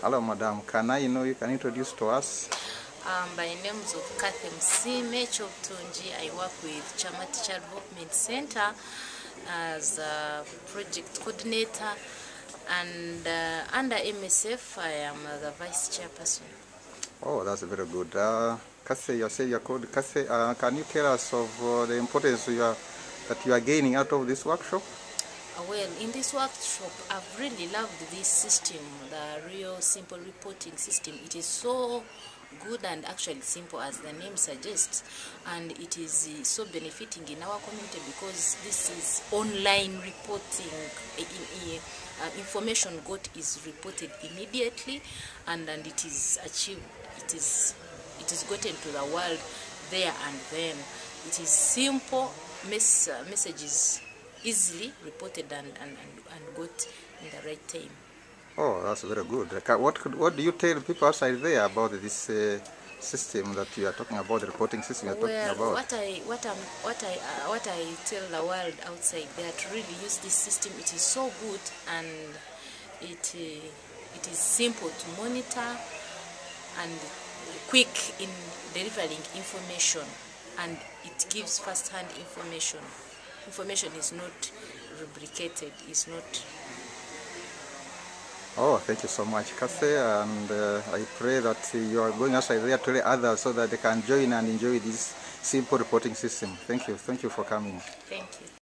Hello, madam. Can I know you can introduce to us? Um, by names of Kathy Msime Choptunji, I work with Chamati Child Development Center as a project coordinator and uh, under MSF I am uh, the vice chairperson. Oh, that's very good. Uh, Kase, you say you're called Kase. Uh, can you tell us of uh, the importance you are, that you are gaining out of this workshop? Well, in this workshop, I've really loved this system, the real simple reporting system. It is so good and actually simple as the name suggests and it is uh, so benefiting in our community because this is online reporting in, in, uh, information got is reported immediately and and it is achieved it is it is gotten to the world there and then it is simple mess, uh, messages easily reported and, and, and, got in the right time Oh, that's very good. What could, what do you tell people outside there about this uh, system that you are talking about, the reporting system you are well, talking about? what I what I what I uh, what I tell the world outside there to really use this system. It is so good and it uh, it is simple to monitor and quick in delivering information, and it gives first-hand information. Information is not rubricated. Is not Oh, thank you so much, Kase, and uh, I pray that uh, you are going outside there to others so that they can join and enjoy this simple reporting system. Thank you. Thank you for coming. thank you.